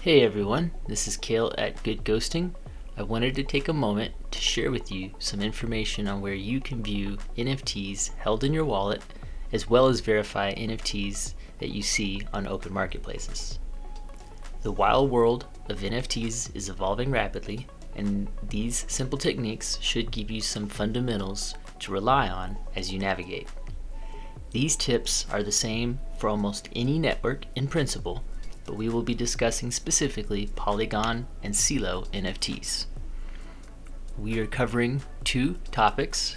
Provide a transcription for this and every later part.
Hey everyone, this is Kale at Good Ghosting. I wanted to take a moment to share with you some information on where you can view NFTs held in your wallet as well as verify NFTs that you see on open marketplaces. The wild world of NFTs is evolving rapidly and these simple techniques should give you some fundamentals to rely on as you navigate. These tips are the same for almost any network in principle but we will be discussing specifically Polygon and Celo NFTs. We are covering two topics.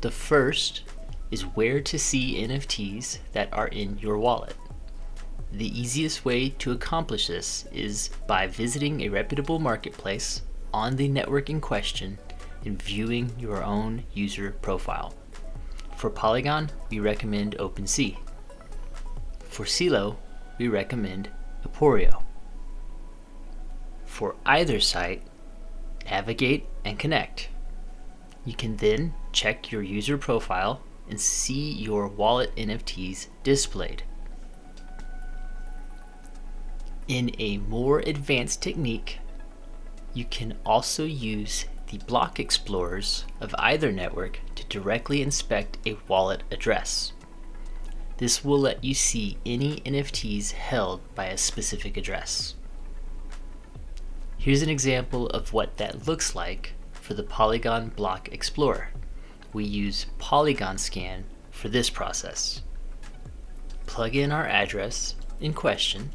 The first is where to see NFTs that are in your wallet. The easiest way to accomplish this is by visiting a reputable marketplace on the network in question and viewing your own user profile. For Polygon, we recommend OpenSea. For Celo, we recommend For either site, navigate and connect. You can then check your user profile and see your wallet NFTs displayed. In a more advanced technique, you can also use the block explorers of either network to directly inspect a wallet address. This will let you see any NFTs held by a specific address. Here's an example of what that looks like for the Polygon Block Explorer. We use Polygon Scan for this process. Plug in our address in question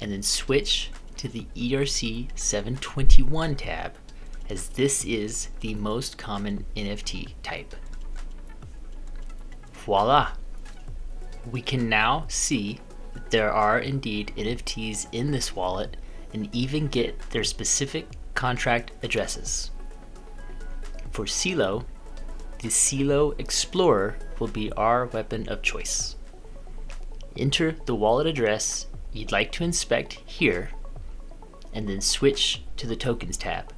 and then switch to the ERC 721 tab as this is the most common NFT type. Voila! We can now see that there are indeed NFTs in this wallet and even get their specific contract addresses. For Celo, the Celo Explorer will be our weapon of choice. Enter the wallet address you'd like to inspect here and then switch to the Tokens tab.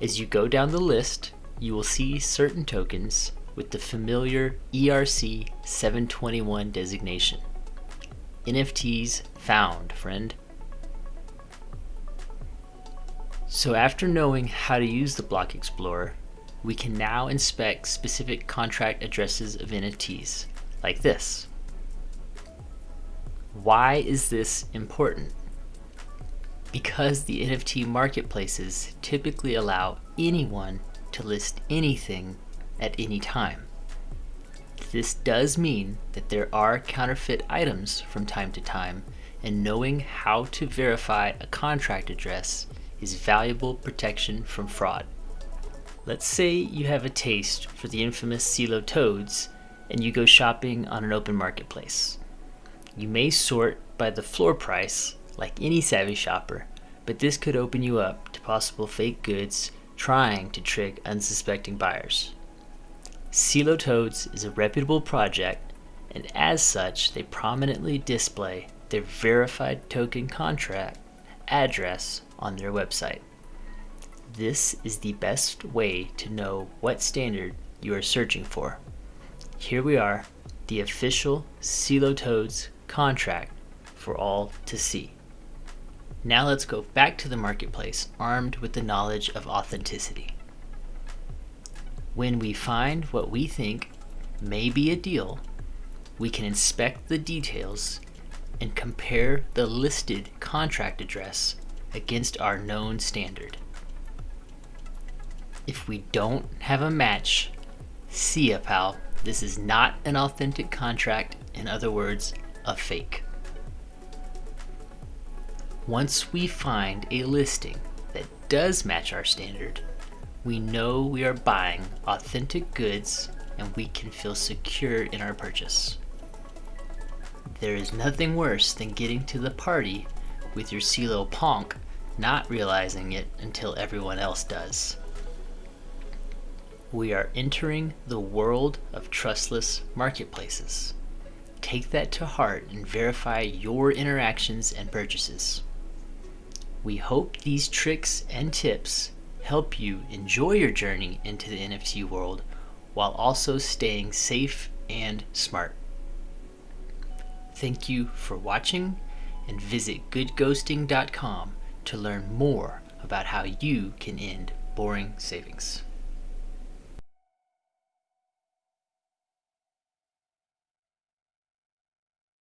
As you go down the list, you will see certain tokens with the familiar ERC 721 designation. NFTs found, friend. So after knowing how to use the Block Explorer, we can now inspect specific contract addresses of NFTs, like this. Why is this important? Because the NFT marketplaces typically allow anyone to list anything at any time. This does mean that there are counterfeit items from time to time, and knowing how to verify a contract address is valuable protection from fraud. Let's say you have a taste for the infamous Celo toads and you go shopping on an open marketplace. You may sort by the floor price like any savvy shopper, but this could open you up to possible fake goods trying to trick unsuspecting buyers. Celo Toads is a reputable project, and as such, they prominently display their verified token contract address on their website. This is the best way to know what standard you are searching for. Here we are, the official Celo Toads contract for all to see. Now let's go back to the marketplace armed with the knowledge of authenticity. When we find what we think may be a deal, we can inspect the details and compare the listed contract address against our known standard. If we don't have a match, see ya pal, this is not an authentic contract, in other words, a fake. Once we find a listing that does match our standard, we know we are buying authentic goods and we can feel secure in our purchase. There is nothing worse than getting to the party with your Celo Punk not realizing it until everyone else does. We are entering the world of trustless marketplaces. Take that to heart and verify your interactions and purchases. We hope these tricks and tips help you enjoy your journey into the NFT world while also staying safe and smart. Thank you for watching and visit goodghosting.com to learn more about how you can end boring savings.